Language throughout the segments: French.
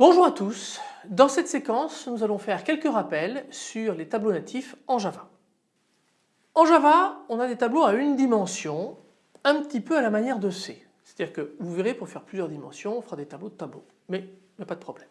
à tous, dans cette séquence nous allons faire quelques rappels sur les tableaux natifs en Java. En Java on a des tableaux à une dimension un petit peu à la manière de C. C'est-à-dire que vous verrez pour faire plusieurs dimensions on fera des tableaux de tableaux mais il n'y a pas de problème.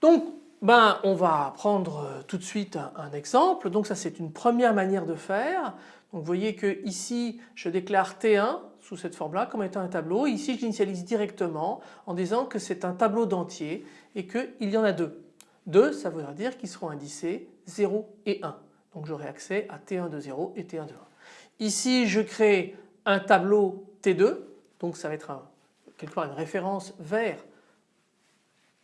Donc ben, on va prendre euh, tout de suite un, exemple. Donc ça c'est une première manière de faire. Donc vous voyez que ici je déclare T1 sous cette forme-là comme étant un tableau. Ici je l'initialise directement en disant que c'est un tableau d'entier et qu'il y en a deux. Deux ça voudra dire qu'ils seront indicés 0 et 1. Donc j'aurai accès à T1 de 0 et T1 de 1. Ici je crée un tableau T2 donc ça va être quelque part une référence vers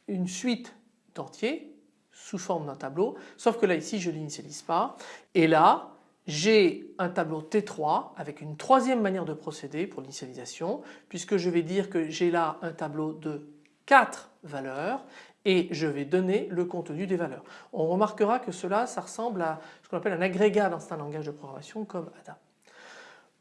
une suite entier sous forme d'un tableau sauf que là ici je ne l'initialise pas et là j'ai un tableau T3 avec une troisième manière de procéder pour l'initialisation puisque je vais dire que j'ai là un tableau de 4 valeurs et je vais donner le contenu des valeurs. On remarquera que cela ça ressemble à ce qu'on appelle un agrégat dans un langage de programmation comme ADA.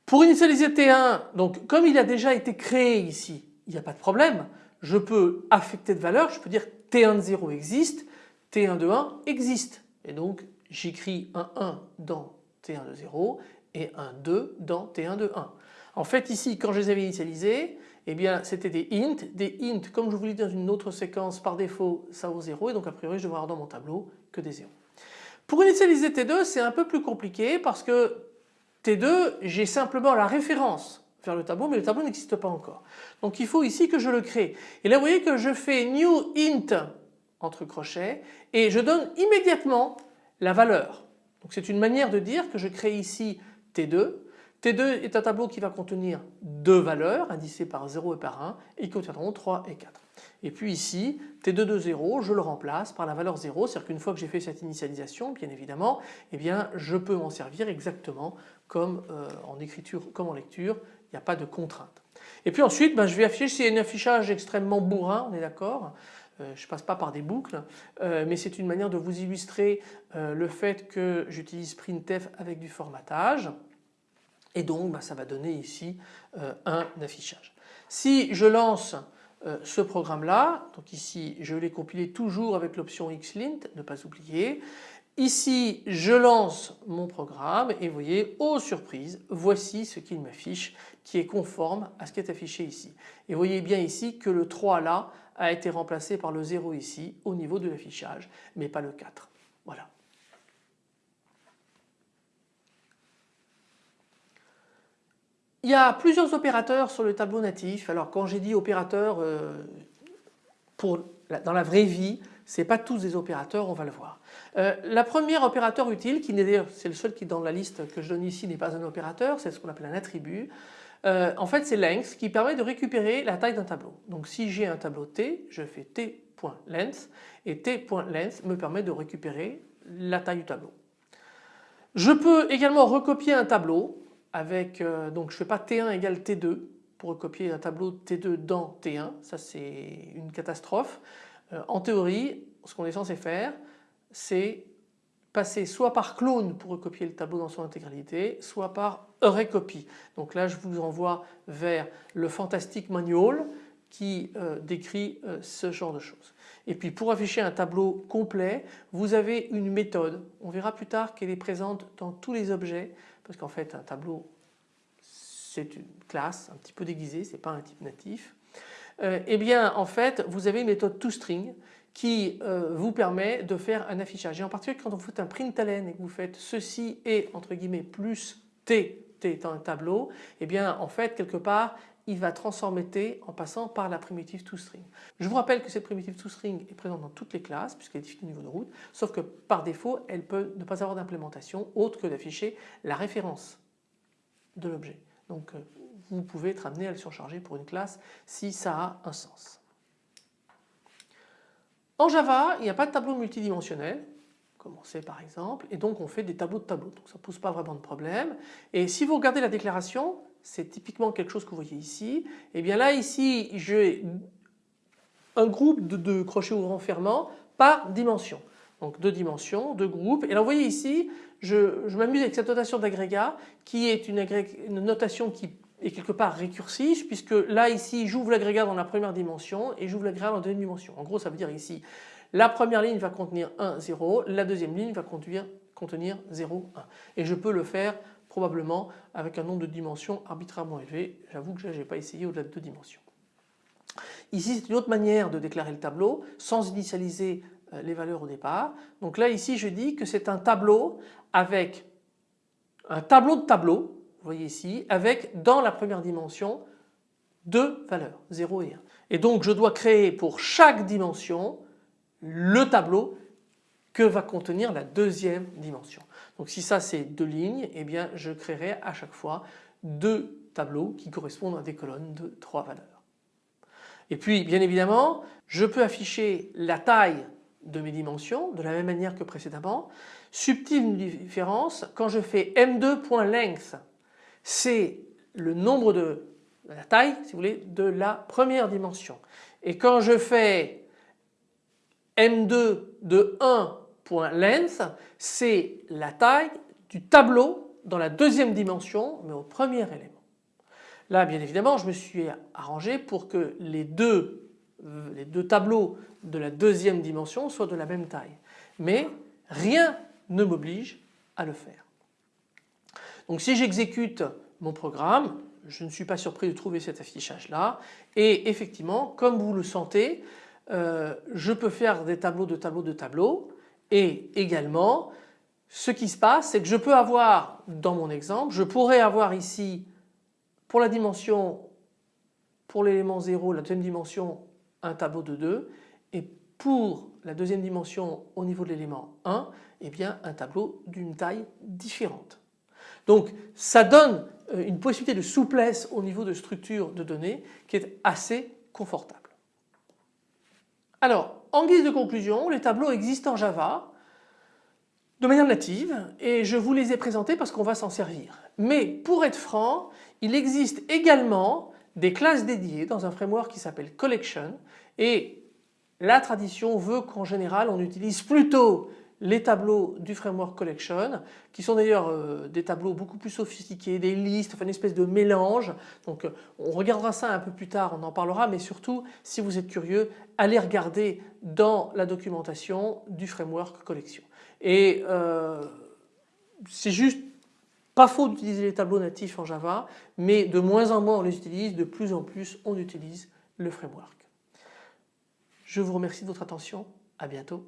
Pour initialiser T1 donc comme il a déjà été créé ici il n'y a pas de problème je peux affecter de valeur, je peux dire T1 de 0 existe, T1 de 1 existe. Et donc j'écris un 1 dans T1 de 0 et un 2 dans T1 de 1. En fait ici quand je les avais initialisés, eh bien c'était des int, des int comme je vous l'ai dit dans une autre séquence par défaut ça vaut 0 et donc a priori je devrais avoir dans mon tableau que des 0. Pour initialiser T2 c'est un peu plus compliqué parce que T2 j'ai simplement la référence vers le tableau mais le tableau n'existe pas encore. Donc il faut ici que je le crée. Et là vous voyez que je fais new int entre crochets et je donne immédiatement la valeur. Donc c'est une manière de dire que je crée ici T2. T2 est un tableau qui va contenir deux valeurs indicées par 0 et par 1 et qui contiendront 3 et 4. Et puis ici T2 de 0 je le remplace par la valeur 0 c'est-à-dire qu'une fois que j'ai fait cette initialisation bien évidemment eh bien je peux m'en servir exactement comme euh, en écriture comme en lecture il n'y a pas de contrainte. Et puis ensuite ben, je vais afficher c'est un affichage extrêmement bourrin on est d'accord euh, je ne passe pas par des boucles euh, mais c'est une manière de vous illustrer le fait que j'utilise printf avec du formatage et donc ben, ça va donner ici un affichage. Si je lance euh, ce programme là, donc ici je l'ai compilé toujours avec l'option xlint, ne pas oublier. Ici je lance mon programme et vous voyez, oh surprise, voici ce qu'il m'affiche qui est conforme à ce qui est affiché ici. Et vous voyez bien ici que le 3 là a été remplacé par le 0 ici au niveau de l'affichage mais pas le 4. Voilà. Il y a plusieurs opérateurs sur le tableau natif. Alors quand j'ai dit opérateurs euh, pour, dans la vraie vie, ce n'est pas tous des opérateurs, on va le voir. Euh, la première opérateur utile, qui d'ailleurs c'est le seul qui dans la liste que je donne ici n'est pas un opérateur, c'est ce qu'on appelle un attribut. Euh, en fait c'est length qui permet de récupérer la taille d'un tableau. Donc si j'ai un tableau T, je fais T.length et T.length me permet de récupérer la taille du tableau. Je peux également recopier un tableau avec, euh, donc je ne fais pas T1 égale T2 pour recopier un tableau T2 dans T1, ça c'est une catastrophe. Euh, en théorie, ce qu'on est censé faire, c'est passer soit par clone pour recopier le tableau dans son intégralité, soit par recopy. Donc là je vous envoie vers le Fantastic Manual qui euh, décrit ce genre de choses. Et puis pour afficher un tableau complet, vous avez une méthode. On verra plus tard qu'elle est présente dans tous les objets parce qu'en fait un tableau c'est une classe un petit peu déguisée, ce n'est pas un type natif. Euh, eh bien en fait vous avez une méthode toString qui euh, vous permet de faire un affichage. Et en particulier quand vous faites un println et que vous faites ceci et entre guillemets plus t, t étant un tableau, eh bien en fait quelque part il va transformer T en passant par la primitive toString. Je vous rappelle que cette primitive toString est présente dans toutes les classes puisqu'elle est définie au niveau de route, sauf que par défaut elle peut ne pas avoir d'implémentation autre que d'afficher la référence de l'objet. Donc euh, vous pouvez être amené à le surcharger pour une classe si ça a un sens. En Java, il n'y a pas de tableau multidimensionnel, comme on sait par exemple, et donc on fait des tableaux de tableaux, donc ça ne pose pas vraiment de problème. Et si vous regardez la déclaration, c'est typiquement quelque chose que vous voyez ici. Et eh bien là ici j'ai un groupe de, crochets ouvrants fermants par dimension. Donc deux dimensions, deux groupes. Et là vous voyez ici, je, m'amuse avec cette notation d'agrégat qui est une, notation qui est quelque part récursif puisque là ici j'ouvre l'agrégat dans la première dimension et j'ouvre l'agrégat dans la deuxième dimension. En gros ça veut dire ici la première ligne va contenir 1, 0, la deuxième ligne va contenir, contenir 0, 1. Et je peux le faire probablement avec un nombre de dimensions arbitrairement élevé. J'avoue que je n'ai pas essayé au-delà de deux dimensions. Ici c'est une autre manière de déclarer le tableau sans initialiser euh, les valeurs au départ. Donc là ici je dis que c'est un tableau avec un tableau de tableau, voyez ici, avec dans la première dimension deux valeurs, 0 et 1. Et donc je dois créer pour chaque dimension le tableau que va contenir la deuxième dimension. Donc si ça c'est deux lignes, eh bien je créerai à chaque fois deux tableaux qui correspondent à des colonnes de trois valeurs. Et puis bien évidemment je peux afficher la taille de mes dimensions de la même manière que précédemment. Subtile différence, quand je fais m2.length c'est le nombre de la taille si vous voulez de la première dimension. Et quand je fais m2 de 1.length c'est la taille du tableau dans la deuxième dimension mais au premier élément. Là bien évidemment je me suis arrangé pour que les deux, les deux tableaux de la deuxième dimension soient de la même taille. Mais rien ne m'oblige à le faire. Donc si j'exécute mon programme, je ne suis pas surpris de trouver cet affichage là et effectivement comme vous le sentez euh, je peux faire des tableaux de tableaux de tableaux. Et également ce qui se passe c'est que je peux avoir dans mon exemple je pourrais avoir ici pour la dimension pour l'élément 0 la deuxième dimension un tableau de 2 et pour la deuxième dimension au niveau de l'élément 1 eh bien un tableau d'une taille différente. Donc ça donne euh, une possibilité de souplesse au niveau de structure de données qui est assez confortable. Alors en guise de conclusion les tableaux existent en Java de manière native et je vous les ai présentés parce qu'on va s'en servir. Mais pour être franc il existe également des classes dédiées dans un framework qui s'appelle Collection et la tradition veut qu'en général on utilise plutôt les tableaux du framework collection qui sont d'ailleurs euh, des tableaux beaucoup plus sophistiqués, des listes, enfin une espèce de mélange. Donc euh, on regardera ça un peu plus tard, on en parlera mais surtout si vous êtes curieux allez regarder dans la documentation du framework collection. Et euh, c'est juste pas faux d'utiliser les tableaux natifs en Java mais de moins en moins on les utilise, de plus en plus on utilise le framework. Je vous remercie de votre attention, à bientôt.